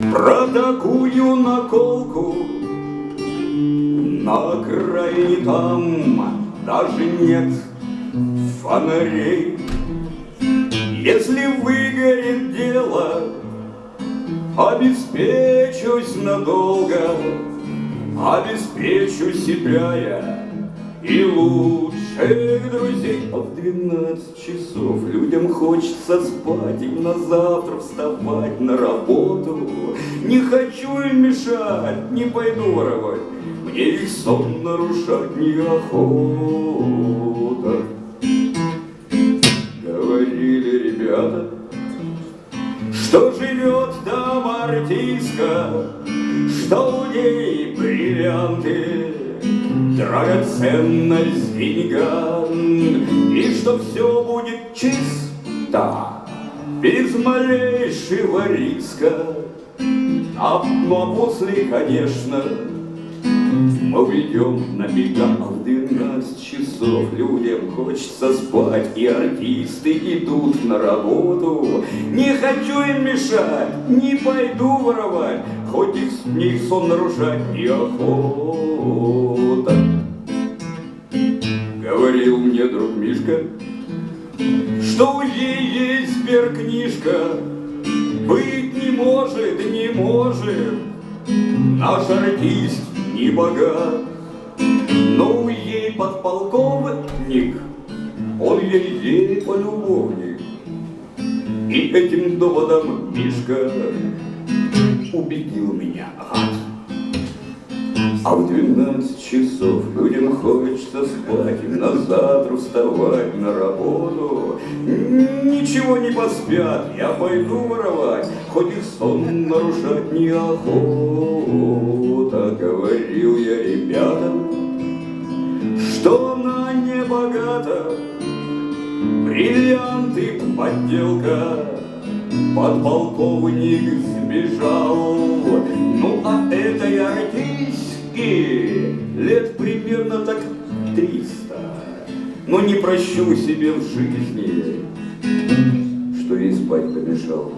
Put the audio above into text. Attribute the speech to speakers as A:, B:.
A: Про такую наколку На окраине там даже нет фонарей. Если выгорит дело Обеспечусь надолго Обеспечу себя я и лучших друзей. А в 12 часов людям хочется спать, им на завтра вставать на работу. Не хочу им мешать, не пойду воровать, мне их сон нарушать неохота. Говорили ребята, что живет там артистка, что у ней бриллианты драгоценность деньга, И что все будет чисто, без малейшего риска. А, ну а после, конечно, мы уйдем на бега, а в 12 часов людям хочется спать, и артисты идут на работу. Не хочу им мешать, не пойду воровать, хоть их, них сон нарушать неохота. Говорил мне друг Мишка, что у ей есть сберкнижка, быть не может, не может, наш артист не богат, но ей подполковник, он ей ей полюбовник. И этим доводом Мишка убедил меня, гад. А в двенадцать часов людям хочется спать, им на завтра вставать на работу. Ничего не поспят, я пойду воровать, хоть их сон нарушать неохота. Говорил я ребятам, что она не богата, бриллианты подделка, подполковник сбежал. Ну а этой артистке лет примерно так триста. Но не прощу себе в жизни, спать помешал.